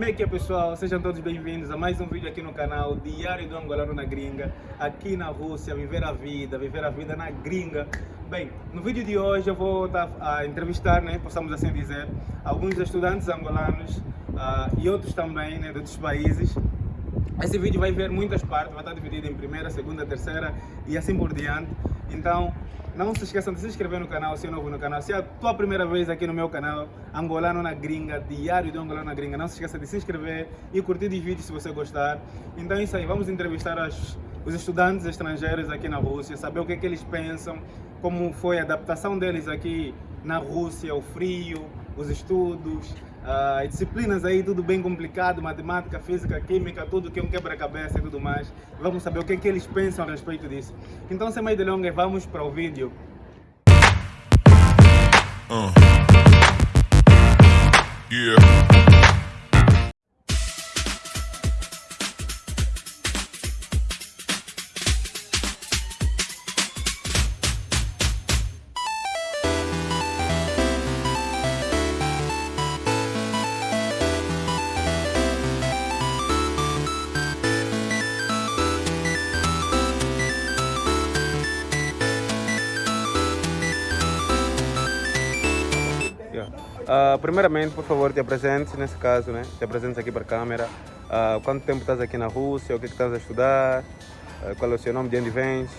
Como é que é pessoal? Sejam todos bem-vindos a mais um vídeo aqui no canal Diário do Angolano na Gringa, aqui na Rússia, viver a vida, viver a vida na gringa. Bem, no vídeo de hoje eu vou estar a entrevistar, né, possamos assim dizer, alguns estudantes angolanos uh, e outros também, né, de outros países. Esse vídeo vai ver muitas partes, vai estar dividido em primeira, segunda, terceira e assim por diante. Então, não se esqueçam de se inscrever no canal, se é novo no canal. Se é a tua primeira vez aqui no meu canal, Angolano na Gringa, Diário do Angolano na Gringa, não se esqueça de se inscrever e curtir os vídeos se você gostar. Então é isso aí, vamos entrevistar as, os estudantes estrangeiros aqui na Rússia, saber o que, é que eles pensam, como foi a adaptação deles aqui na Rússia, o frio, os estudos, uh, disciplinas aí, tudo bem complicado, matemática, física, química, tudo que é um quebra-cabeça e tudo mais. Vamos saber o que, é que eles pensam a respeito disso. Então, sem mais delongas, vamos para o vídeo. Uh. Uh, primeiramente, por favor, te apresente nesse caso, né? Te apresente aqui para a câmera. Uh, quanto tempo estás aqui na Rússia? O que, é que estás a estudar? Uh, qual é o seu nome? De onde vens?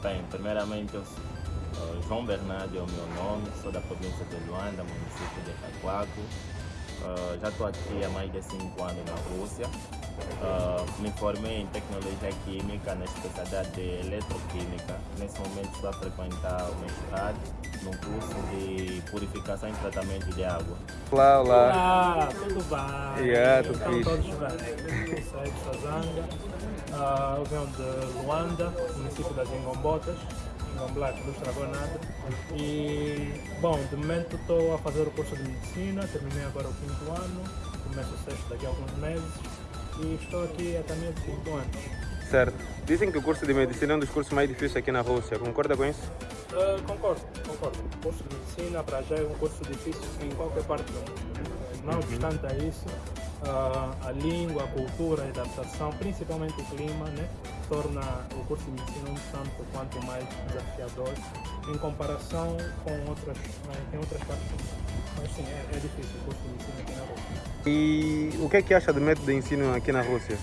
Bem, primeiramente, eu sou João Bernardo é o meu nome, sou da província de Luanda, município de Itaquaco. já estou aqui há mais de 5 anos na Rússia. me formei em tecnologia química na especialidade de eletroquímica. Nesse momento estou a frequentar o mestrado no curso de purificação e tratamento de água. Olá, olá. Olá, tudo bem? Yeah, tudo então, todos bem. Eu sou de Sazanga, uh, eu venho de Luanda, município das Ingombotas, Ingomblá, que não estragou nada. E, bom, de momento estou a fazer o curso de medicina, terminei agora o quinto ano, começo o sexto daqui a alguns meses e estou aqui há também 5 anos. Certo. Dizem que o curso de medicina é um dos cursos mais difíceis aqui na Rússia. Concorda com isso? Uh, concordo, concordo. O curso de medicina para já é um curso difícil em qualquer parte do mundo. Não uhum. obstante a isso, uh, a língua, a cultura, a adaptação, principalmente o clima, né, torna o curso de medicina um tanto quanto mais desafiador em comparação com outras, né, em outras partes do mundo. Mas sim, é, é difícil o curso de medicina aqui na Rússia. E o que é que acha do método de ensino aqui na Rússia?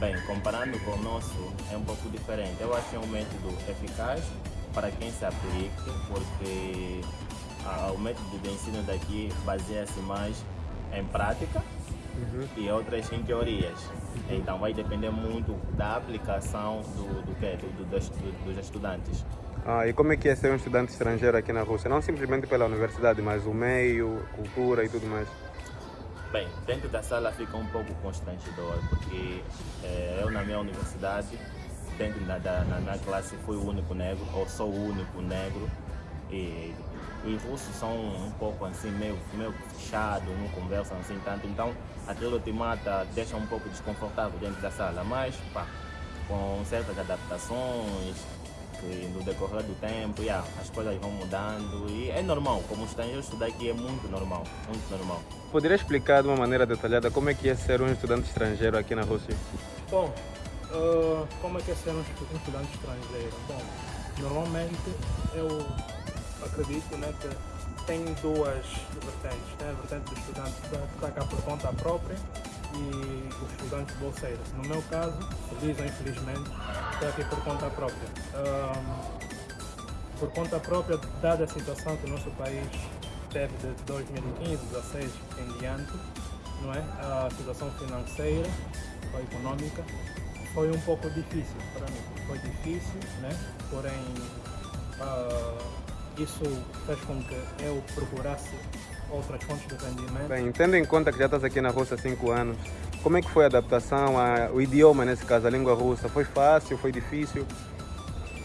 Bem, comparando com o nosso, é um pouco diferente. Eu acho que é um método eficaz para quem se aplique, porque ah, o método de ensino daqui baseia-se mais em prática uhum. e outras em teorias. Então vai depender muito da aplicação do, do, quê? do, do dos, dos estudantes. Ah, e como é que é ser um estudante estrangeiro aqui na Rússia? Não simplesmente pela universidade, mas o meio, cultura e tudo mais. Bem, dentro da sala fica um pouco constrangedor, porque é, eu na minha universidade, dentro da, da na, na, classe, fui o único negro, ou sou o único negro, e os russos são um pouco assim, meio, meio fechados, não conversam assim tanto, então aquilo te mata, deixa um pouco desconfortável dentro da sala, mas pá, com certas adaptações, que no decorrer do tempo, yeah, as coisas vão mudando e é normal, como estrangeiro estudar aqui é muito normal, muito normal. Poderia explicar de uma maneira detalhada como é que é ser um estudante estrangeiro aqui na Rússia? Bom, uh, como é que é ser um estudante estrangeiro? Bom, normalmente eu acredito né, que tem duas vertentes, né? a vertente do estudante que está cá por conta própria e os estudantes bolseiros. No meu caso, feliz ou infelizmente, estou aqui por conta própria. Um, por conta própria, dada a situação que o nosso país teve de 2015, 2016 em diante, não é? a situação financeira ou econômica foi um pouco difícil para mim. Foi difícil, né? porém uh, isso fez com que eu procurasse outras fontes de rendimento. Bem, tendo em conta que já estás aqui na Rússia há 5 anos, como é que foi a adaptação ao idioma, nesse caso, a língua russa? Foi fácil, foi difícil?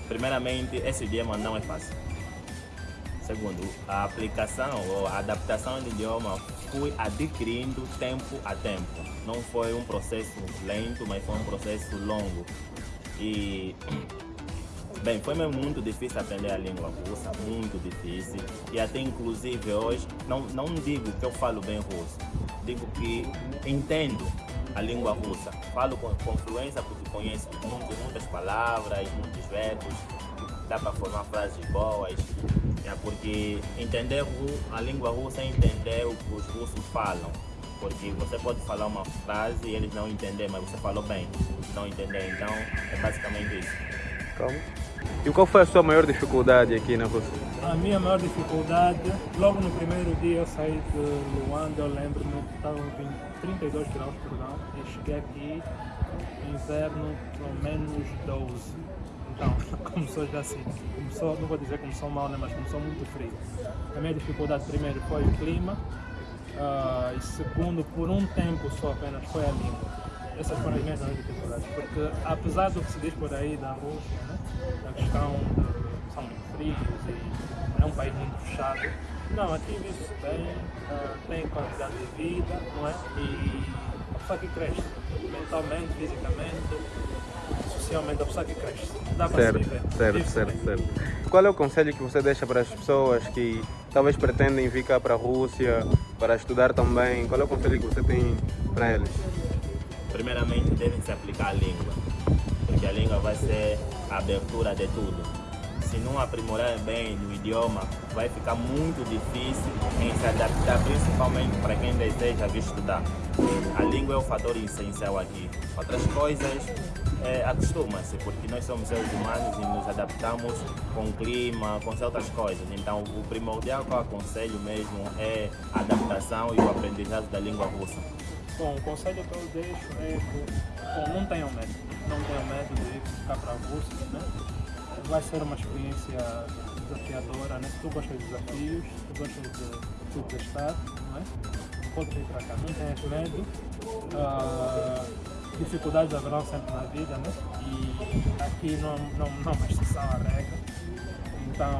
Primeiramente, esse idioma não é fácil. Segundo, a aplicação ou a adaptação do idioma fui adquirindo tempo a tempo. Não foi um processo lento, mas foi um processo longo. E Bem, foi mesmo muito difícil aprender a língua russa, muito difícil. E até inclusive hoje, não, não digo que eu falo bem russo, digo que entendo a língua russa. Falo com, com fluência porque conheço muitas, muitas palavras, muitos verbos, dá para formar frases boas. É porque entender a língua russa é entender o que os russos falam. Porque você pode falar uma frase e eles não entendem, mas você falou bem. Não entender, então é basicamente isso. E qual foi a sua maior dificuldade aqui na Rússia? A minha maior dificuldade, logo no primeiro dia eu saí de Luanda, eu lembro-me, estava em 32 graus por e cheguei aqui, inverno, pelo menos 12. Então, começou já assim, começou, não vou dizer que começou mal, né, mas começou muito frio. A minha dificuldade primeiro foi o clima, uh, e segundo, por um tempo só apenas, foi a língua. Essas foram as minhas dificuldades, porque apesar do que se diz por aí da Rússia, né, da questão de são muito frios e é um país muito fechado, não, aqui vive-se bem, uh, tem qualidade de vida, não é? E a pessoa que cresce, mentalmente, fisicamente, socialmente, a pessoa que cresce. Dá para Certo, se viver. certo, Vive-se certo, bem. certo. Qual é o conselho que você deixa para as pessoas que talvez pretendem vir cá para a Rússia para estudar também? Qual é o conselho que você tem para eles? Primeiramente devem se aplicar a língua, porque a língua vai ser a abertura de tudo. Se não aprimorar bem no idioma, vai ficar muito difícil em se adaptar, principalmente para quem deseja vir estudar. A língua é o fator essencial aqui. Outras coisas, é, acostuma-se, porque nós somos seres humanos e nos adaptamos com o clima, com certas coisas. Então, o primordial que eu aconselho mesmo é a adaptação e o aprendizado da língua russa. Bom, o conselho que eu deixo é que bom, não tenham medo, não tenham medo de ir cá para Rússia, né? Vai ser uma experiência desafiadora, né? Se tu gostas de desafios, se tu gostas de tu testar, não é? Pode vir para cá, não tenhas medo. Ah, dificuldades haverão sempre na vida, né? E aqui não, não, não é uma exceção à regra. Então,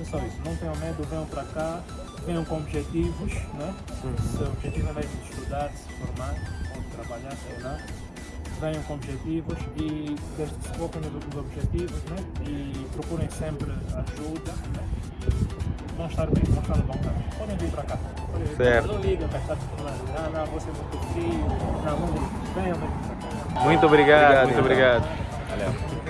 é só isso. Não tenham medo, venham para cá, venham com objetivos, né? Se o objetivo é mesmo de estudar, de se formar ou de trabalhar, sei lá. Venham com objetivos e desde que se foquem nos objetivos, né? E procurem sempre ajuda, né? Vão estar bem, vão estar no bom caminho. Podem vir para cá. Podem Certo. Não ligam para estar falando, ah, não, você é muito frio, não, não. Venham mesmo para cá. Muito obrigado, muito obrigado. Valeu.